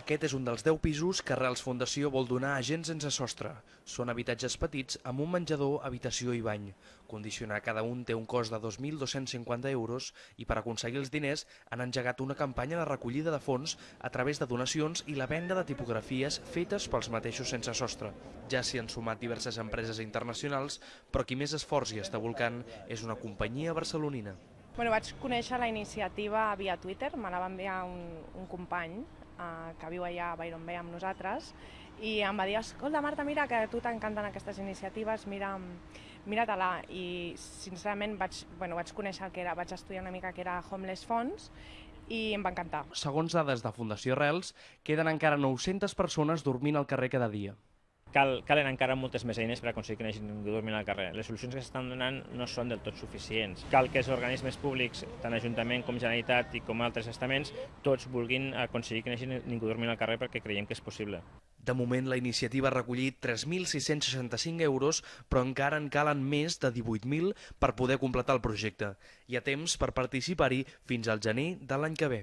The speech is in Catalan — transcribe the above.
Aquest és un dels 10 pisos que Arrels Fundació vol donar a gent sense sostre. Són habitatges petits amb un menjador, habitació i bany. Condicionar cada un té un cost de 2.250 euros i per aconseguir els diners han engegat una campanya de recollida de fons a través de donacions i la venda de tipografies fetes pels mateixos sense sostre. Ja s'hi han sumat diverses empreses internacionals, però qui més esforç hi està volcant és una companyia barcelonina. Bueno, vaig conèixer la iniciativa via Twitter, me la va enviar un, un company eh, que viu allà a Byron Bay amb nosaltres i em va dir, escolta Marta, mira que a tu t'encanten aquestes iniciatives, mira, mira-te-la i sincerament vaig, bueno, vaig conèixer el que era, vaig estudiar una mica que era Homeless Funds i em va encantar. Segons dades de Fundació Arrels, queden encara 900 persones dormint al carrer cada dia. Cal, calen encara moltes més eines per aconseguir que no hagi ningú dormint al carrer. Les solucions que s'estan donant no són del tot suficients. Cal que els organismes públics, tant Ajuntament com Generalitat i com altres estaments, tots vulguin aconseguir que no hagi ningú dormint al carrer perquè creiem que és possible. De moment, la iniciativa ha recollit 3.665 euros, però encara en calen més de 18.000 per poder completar el projecte. Hi ha temps per participar-hi fins al gener de l'any que ve.